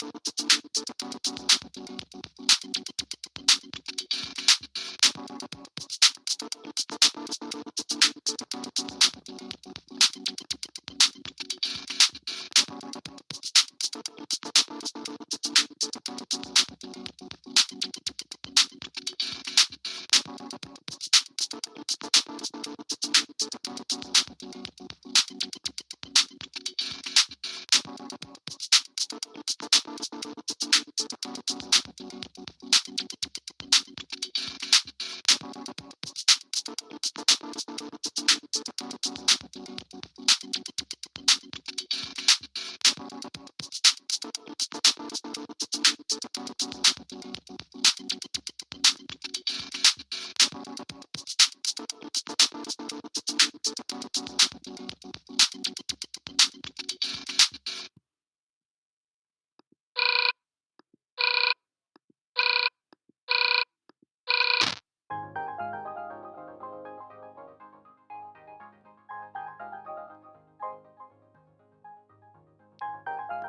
Thank you. you